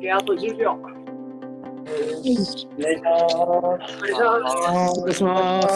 OK、あと10秒。お願いします。お願いします。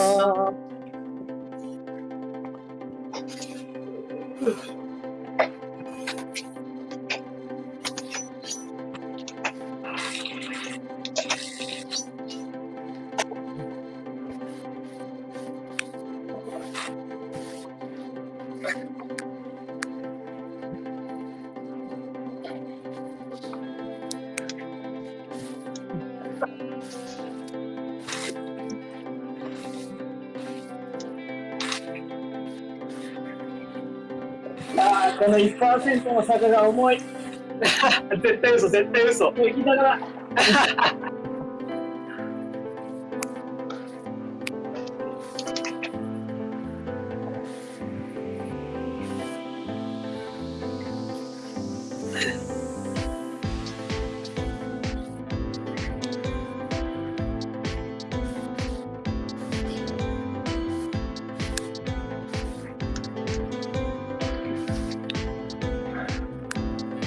1%の坂が重い。絶対嘘、絶対嘘。もう行きながら。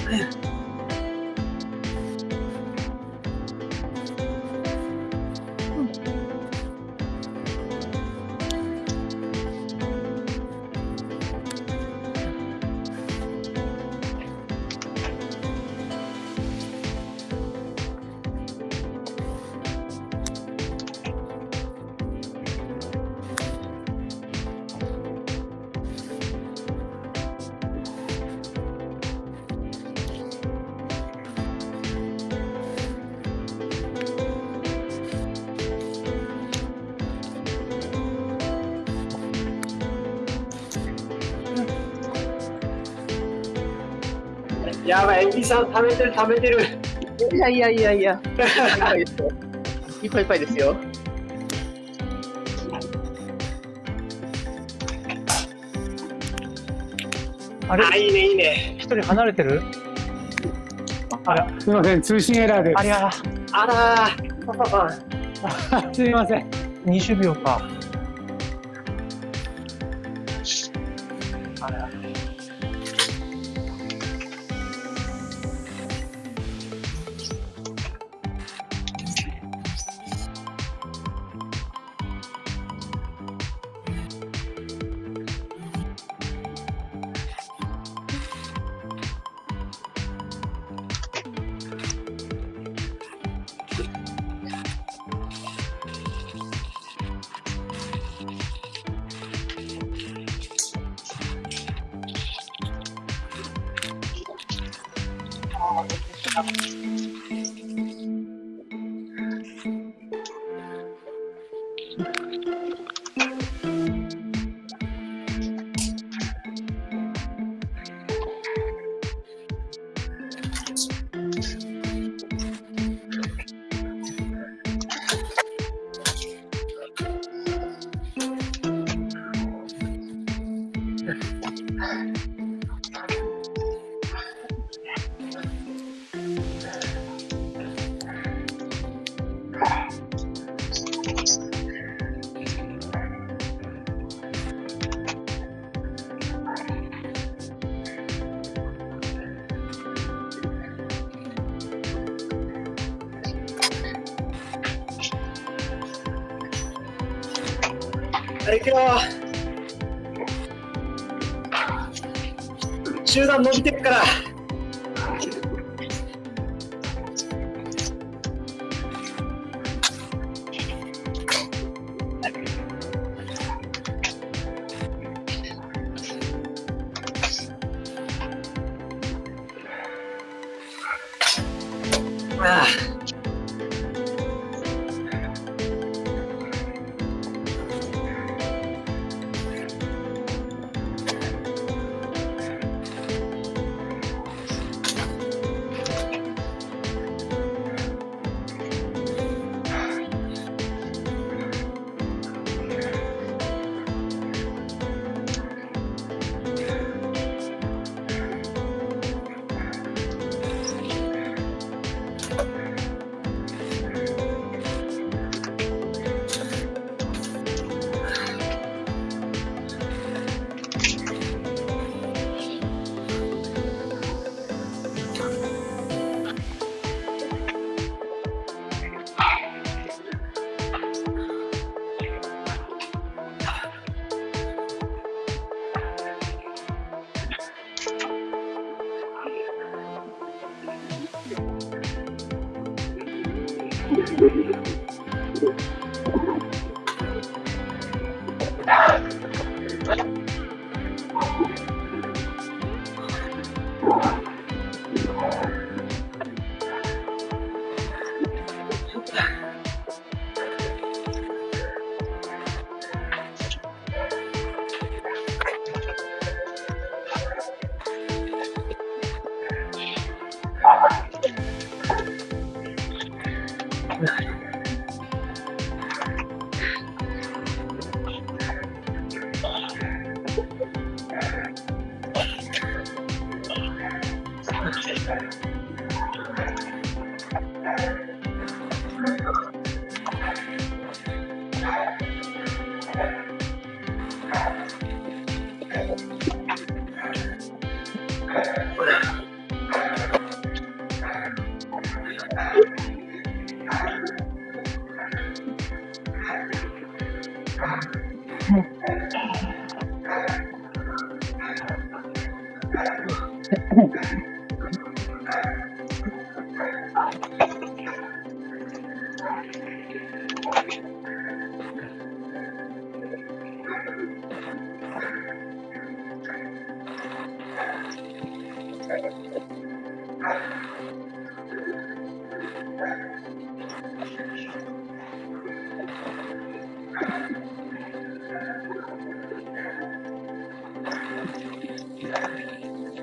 네. やばい、エビさん食べてる食べてる。いやいやいやいや。いっぱいいっぱいですよ。あれ？あ、いいねいいね。一人離れてる？あら、すみません、通信エラーです。ありゃ、あらー、パパパン。すみません。20秒か。あら。 먹는 기술이라고. 行くよ集団伸びてるから。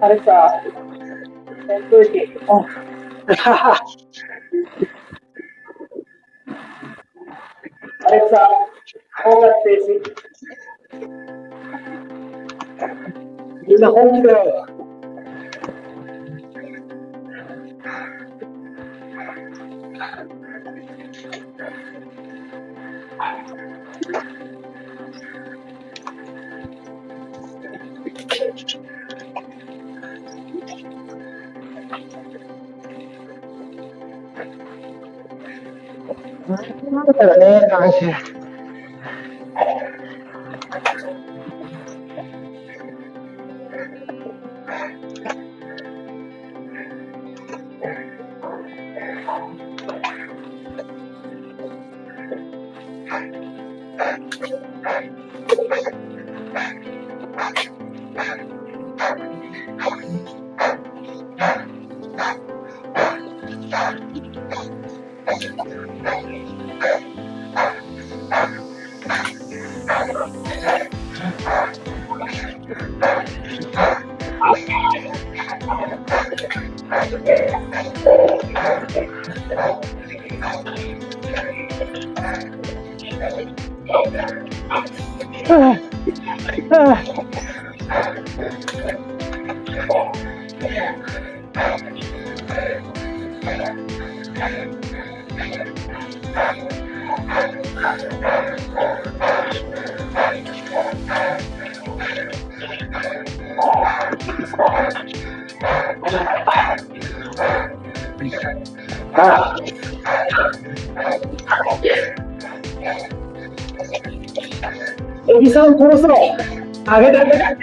アレクサ、扇風機オン。アレクサ、音楽停止。みんな本気なんだからね、男子。あエビさん殺すの？あげてあげて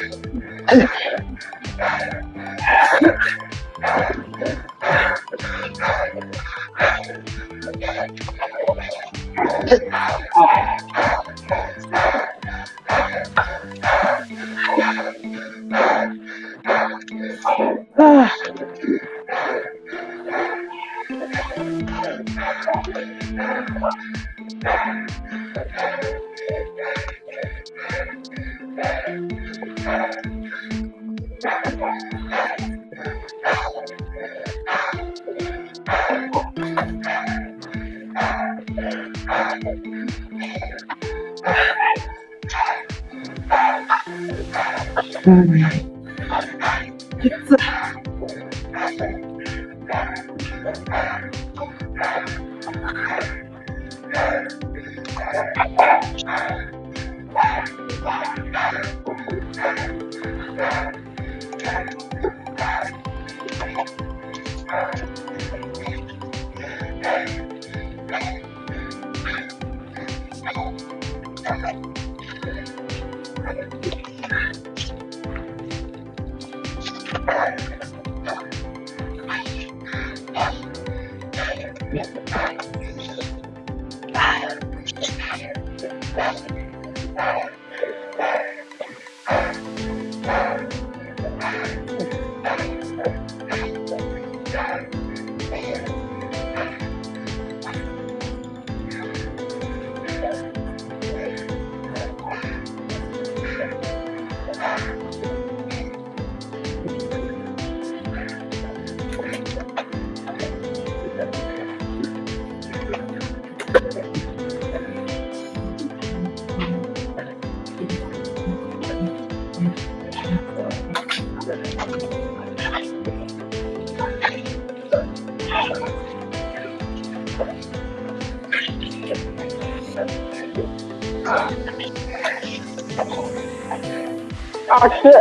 あ、きつい。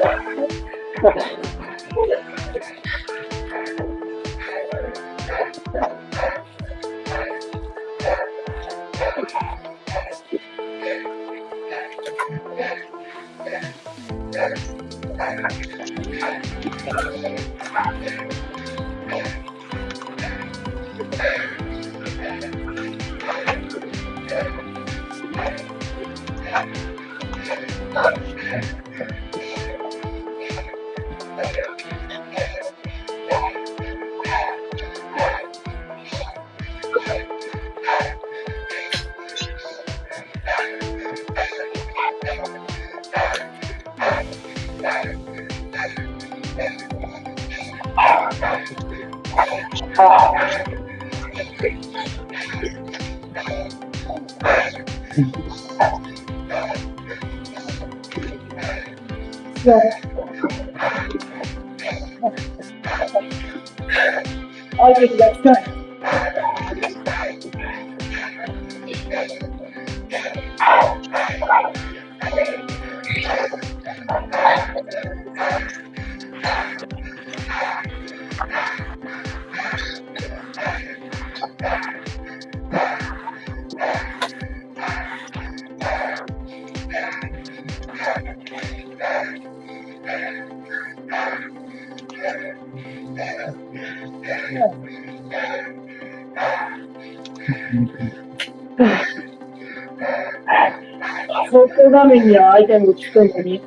走行画面にはアイテムがつくのに、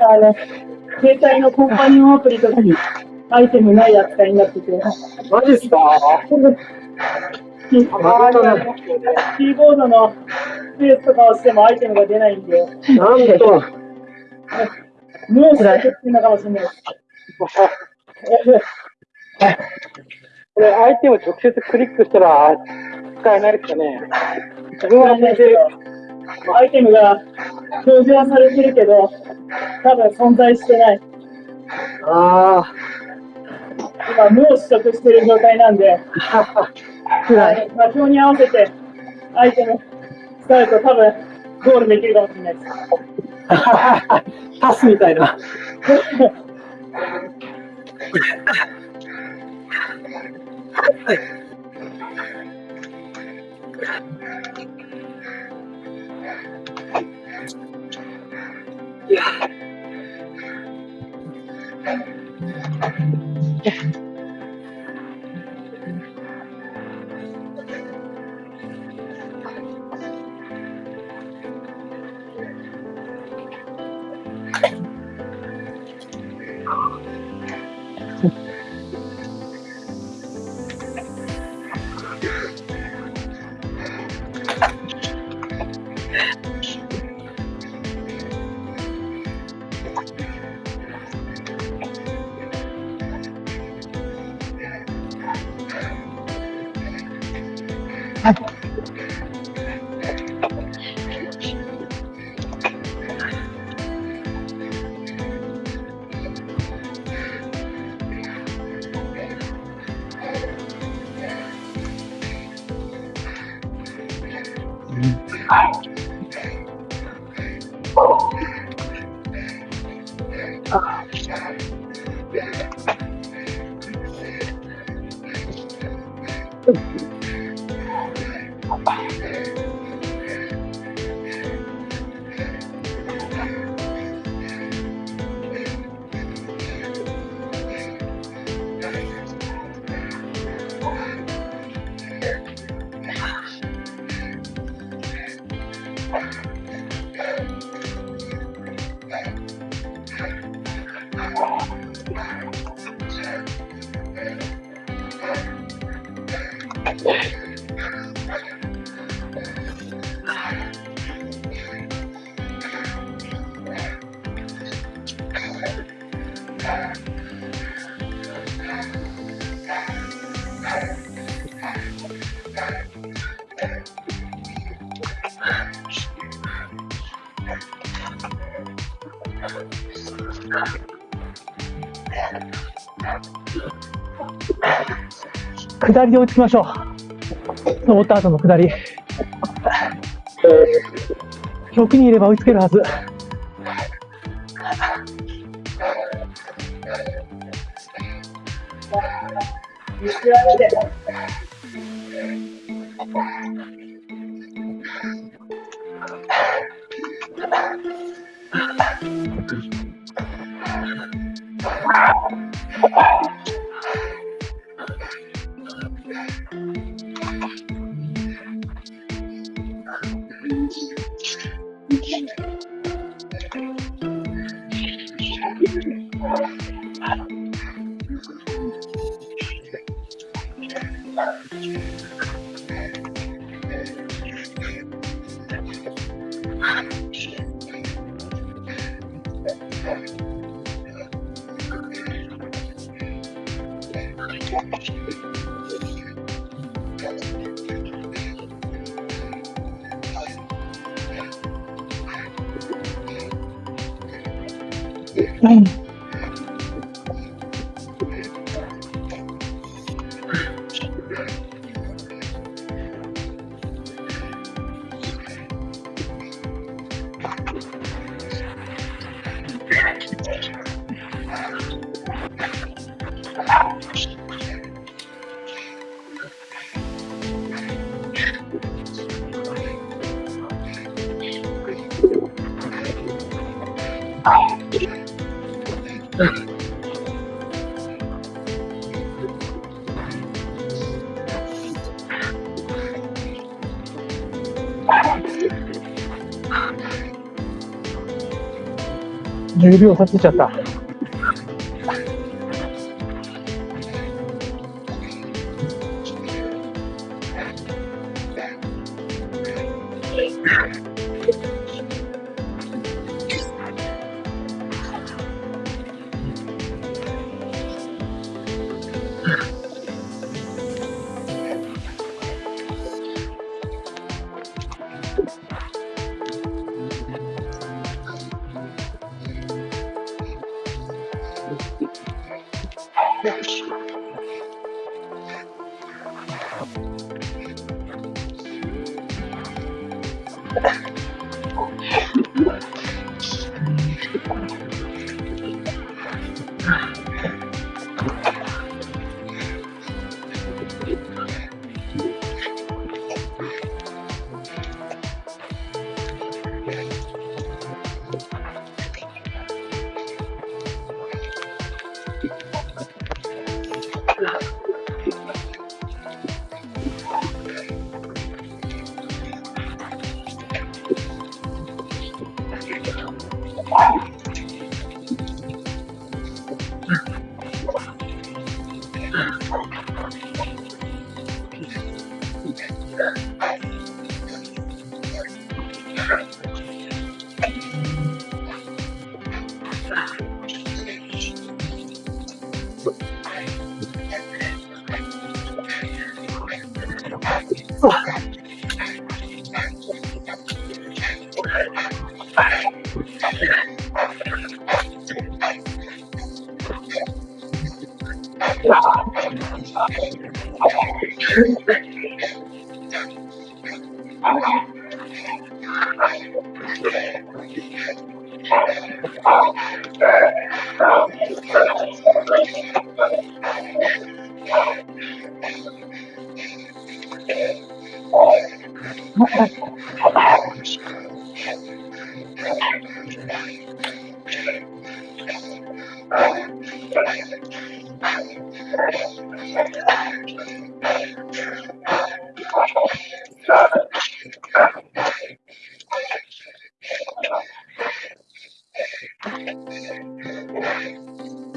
あの、携帯のコンパニオンアプリとかにアイテムない扱いになってて、マジっすか？キーキーボードのスペースとかをしてもアイテムが出ないんで、なんと。もうしかっていうのかもしれない。これ、アイテム直接クリックしたら使えないですかね。自分はね、アイテムが表示はされてるけど、多分存在してない。あ今、無を取得してる状態なんで、あ。画表に合わせてアイテム使うと多分ゴールできるかもしれないです。パスみたいな。い Yeah. や。下りで追いつきましょう。登った後の下り。6人いれば追いつけるはず。指を刺しちゃった。Beijo. Okay.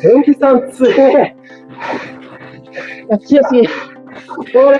天気さん強え。あ強すぎ。これ。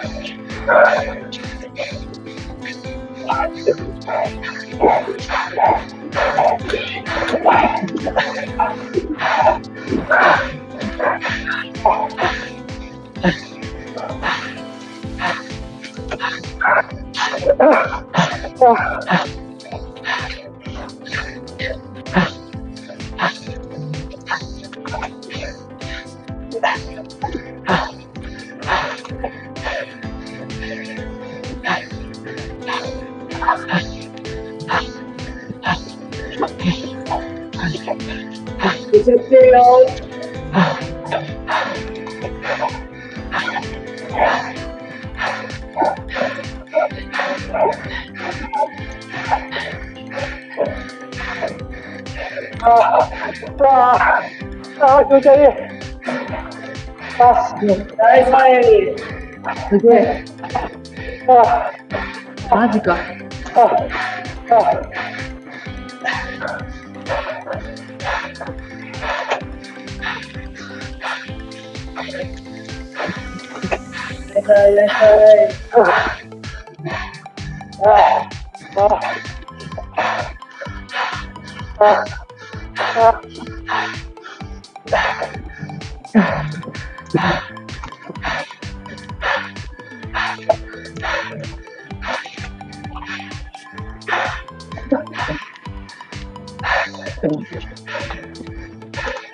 見 Yeah. 気持ち悪い。あ大前に。すげえ。あマジか。ああいらっしゃい、いらっしゃい。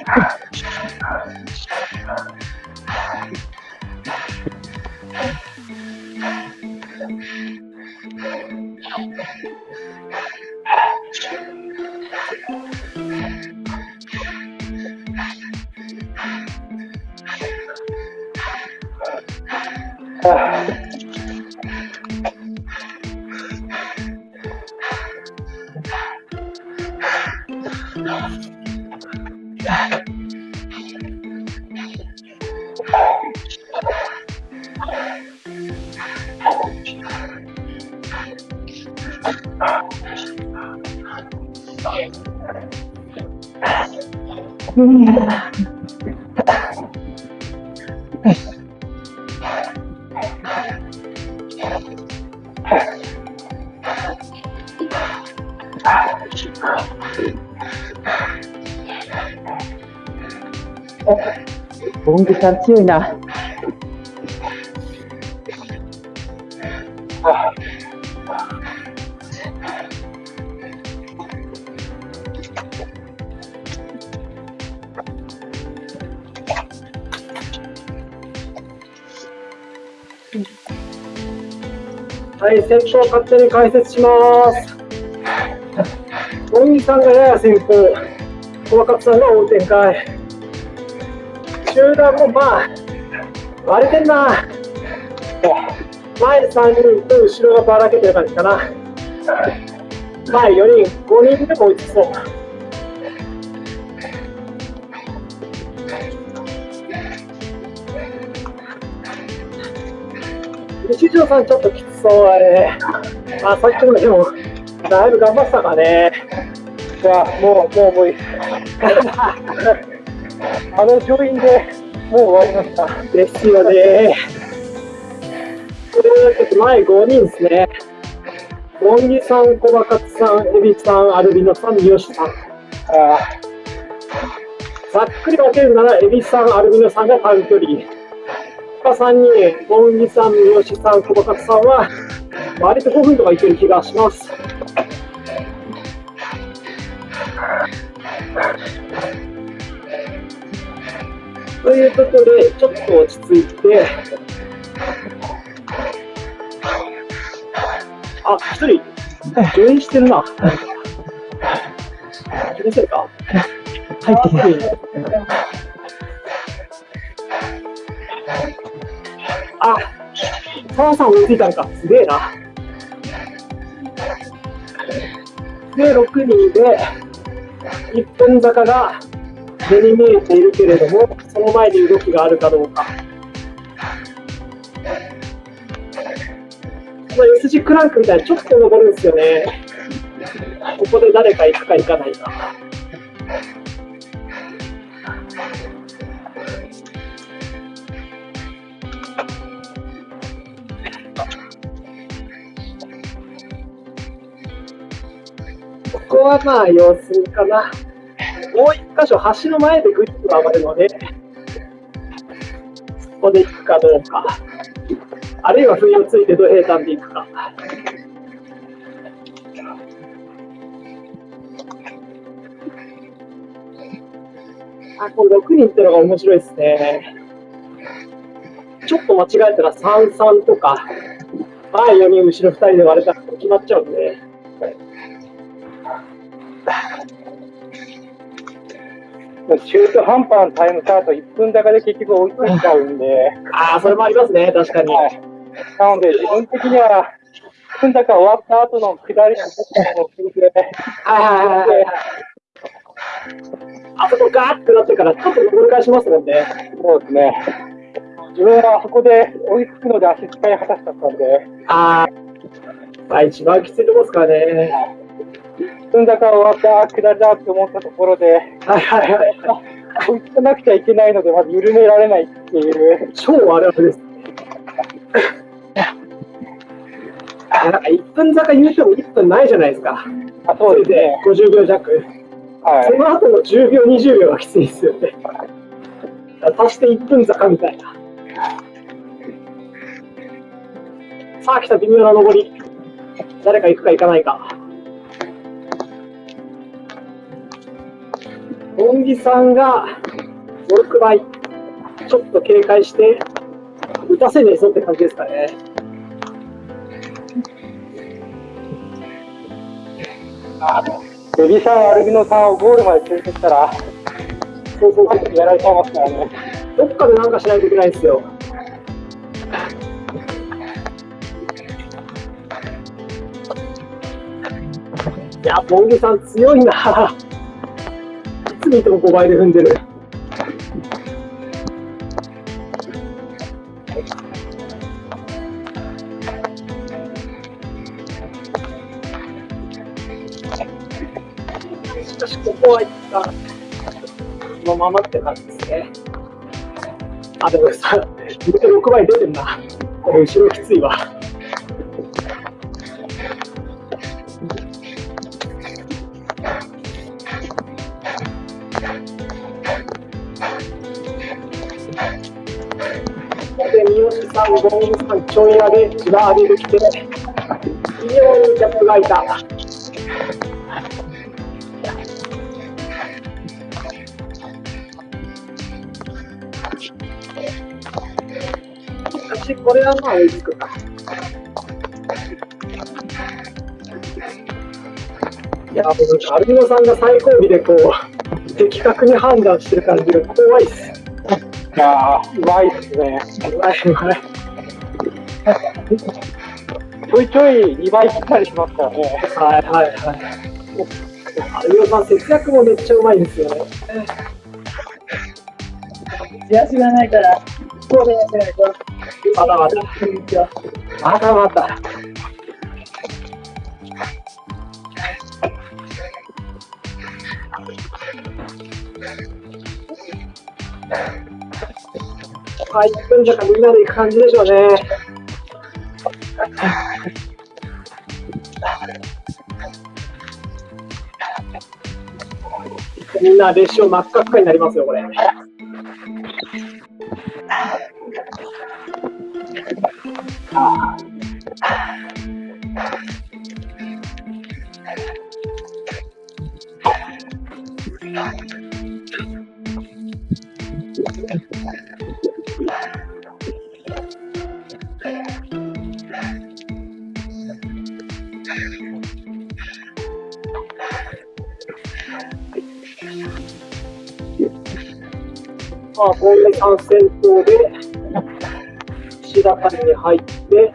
ああああボングさんはい、先方勝手に解説します。本木さんがやや先行、小若さんが追う展開。集団もまあ、割れてんな。前3人と後ろがばらけてる感じかな。前4人、5人でも追いつそう。西条さんちょっときつそうあれ。あ、さっきもでも、だいぶ頑張ってたからね。じゃあ、もう、もう無理。あの上院でもう終わりました。ですよね。前5人ですね。モンギさん、小バカツさん、エビさん、アルビノさん、三好さん。あざっくり分けるなら、エビさん、アルビノさんが短距離。他3人、モンギさん、三好さん、小バカツさんは、割と5分とかいける気がします。ということで、ちょっと落ち着いて、あ、一人、上演してるな。気のせいか入ってない。あ、澤さん追いついたんか。すげえな。で、6人で、一本坂が目に見えているけれども、その前に動きがあるかどうか。この S 字クランクみたいにちょっと登るんですよね。ここで誰か行くか行かないか。こはまあ様子見かな。もう一箇所橋の前でグリップが上がるので、そこで行くかどうか。あるいは不意をついて土平坦で行くか。あ、これ6人ってのが面白いですね。ちょっと間違えたら3-3とか、前4人、後ろ2人で割れたら決まっちゃうんで。中途半端なタイムカート1分高で結局追いついちゃうんで。ああ、それもありますね、確かに。はい、なので、自分的には、1分高終わった後の下りのを聞いて、はいはいはいはい。あそこガーってなってから、ちょっと登り返しますもんね。そうですね。自分はあそこで追いつくので足使い果たしちゃったんで。ああ、まあ一番きついとこですからね。踏んだか終わった、下りだって思ったところで、はいはいはい。追いつかなくちゃいけないので、まず緩められないっていう。超あれあれです。なんか1分坂言うても1分ないじゃないですか。あそうですね。50秒弱。はい、その後の10秒、20秒はきついですよね。足して1分坂みたいな。さあ来た微妙な上り。誰か行くか行かないか。木さんが5、6倍、ちょっと警戒して、打たせねえぞって感じですかね。ベビーさん、アルビノさんをゴールまで連れてったら、そうそうそう、やられちゃいますからね。どっかでなんかしないといけないんですよ。いや、ボンゲさん強いな。いつも5倍で踏んでる。しかし、ここは一旦、このままって感じですね。あ、でもさ、6倍出てんな。これ後ろきついわ。さん、ゴンさん、ちょい上げ、千葉上げてきて、非常にギャップが空いた。しこれはまあ追いつくか。いや、もうアルビノさんが最後尾でこう、的確に判断してる感じが怖いっす。いやー、うまいっすね。うまいうまい。ちょいちょい2倍切ったりしますからね。はいはいはい。アルビノさん、節約もめっちゃうまいですよね。安がないから、こうでやってないと。まだまだ。まだまだ。はい、1分じゃかみんなで行く感じでしょうね。みんな列車真っ赤っかになりますよ、これ。まあ、こんな感染症で、岸田さんに入って、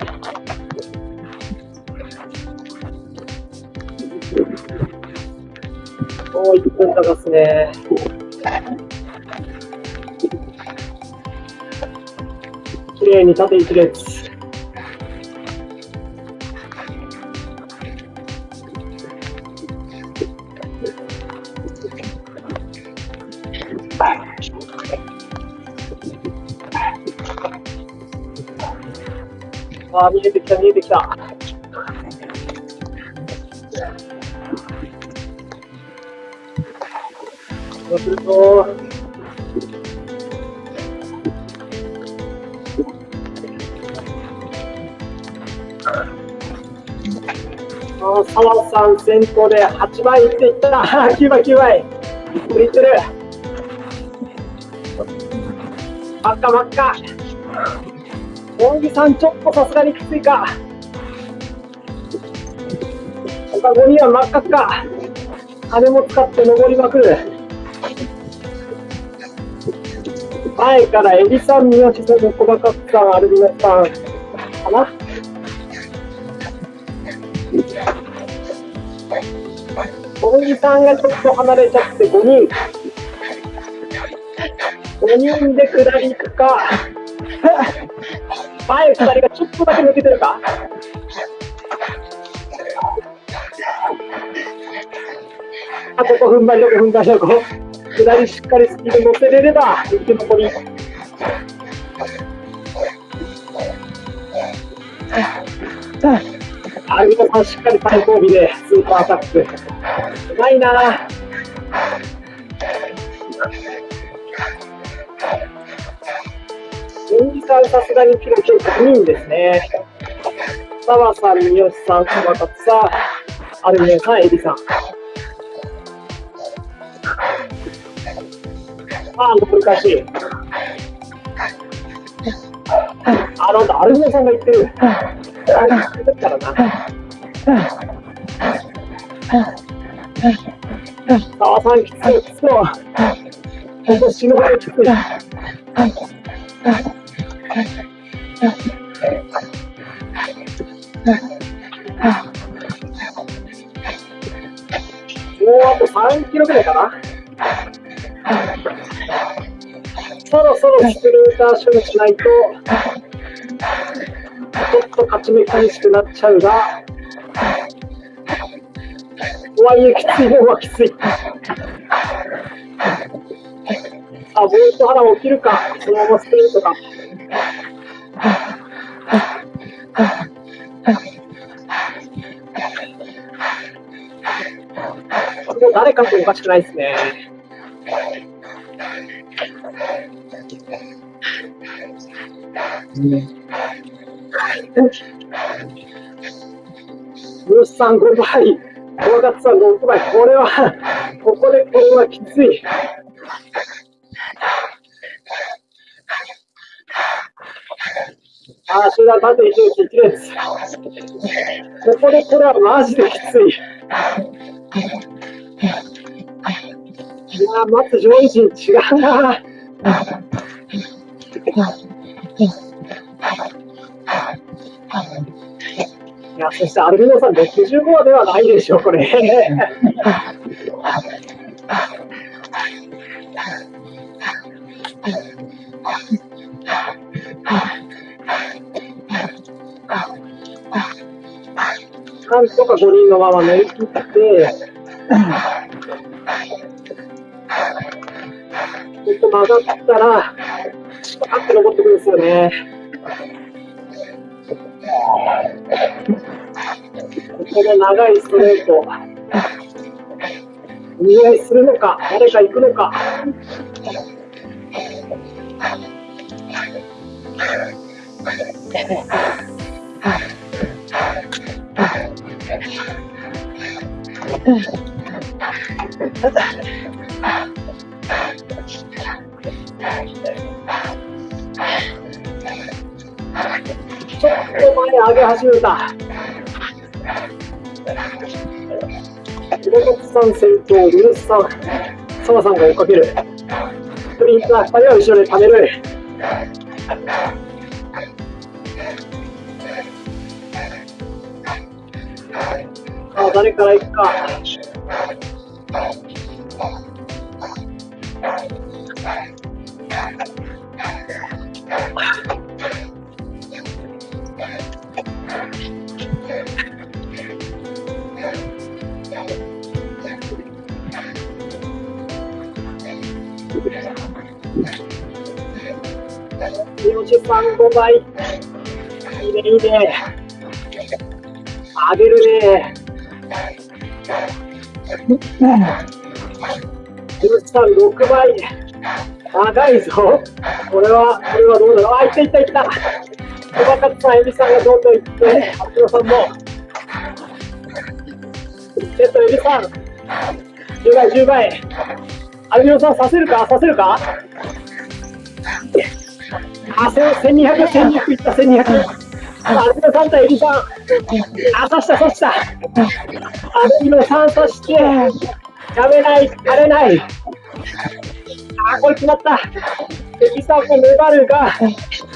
もう、一本高すね。綺麗に縦一列。そうすると、あー澤さん先頭で8倍いっていった。9倍、9倍。いってる。真っ赤、真っ赤。大木さん、ちょっとさすがにきついか。他5人は真っ赤っか。金も使って登りまくる。前からエビさん、三好さん、小バカさん、アルビナさんかな。大木さんがちょっと離れちゃって5人。5人で下り行くか。前2人がちょっとだけ抜けてるか。あと5分張り、6分張りのこ、下りしっかりスピード乗せれれば、生き残り。アルビトさんしっかり最後尾でスーパーアタック。うまいな演技さんさすがに記録5人ですね。澤さん、三好さん、熊勝さん、アルミネさん、エビさん。ああ、残り返し。あ、なんだ、アルミネさんが言ってる。あれ、だからな。澤さん、きつい、きついわ。本当死ぬほどきつい。もうあと3キロぐらいかな。そろそろスプリンター処理しないと、ちょっと勝ち目厳しくなっちゃうが、とはいえきついもんはきつい。あ、ボルト腹起きるか、そのままスプリントか。もう誰かとおかしくないですね。ブースさん。5倍、小勝さん。6倍、これは、ここでこれはきつい。ああ、集団縦一列一列。ここでこれはマジできつい。いやー、松上位陣違うな。いや、そしてアルビノさん65ではないでしょう、これ。なんとか5人のまま乗り切って、ちょっと曲がったら、スパーって登ってくるんですよね。ここの長いストレート、見合いするのか、誰か行くのか。前上げ始めた。広松さん先頭、ルースさん、澤さんが追っかける。スプリンター2人は後ろで溜める。さあ、誰から行くか。43倍。いいね、いいね。上げるね。13、6倍。長いぞ。これは、これはどうだろう。あ、いったいったいった。小バカさん、エビさんがどんどんいって、発表さんも。えっと、エビさん。10倍、10倍。アルビノさん、させるか？させるか？あ、せ1200、1200いった、1200。アルビノさん。とエビさん。あ、刺した、刺した。アルビノさん、刺して。やめない、やれない。あ、これ決まった。エビさんも粘るが。い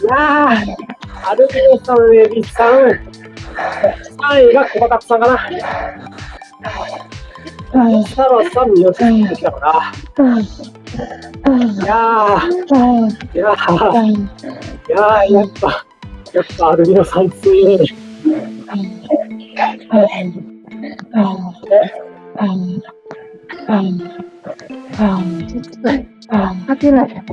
やー、アルビノさん、エビさん。3位が小バさんかな。サラさん、よし、来たかな。いやー、いやー、いやー、やっぱ、やっぱアルビノさん。強い。勝てない。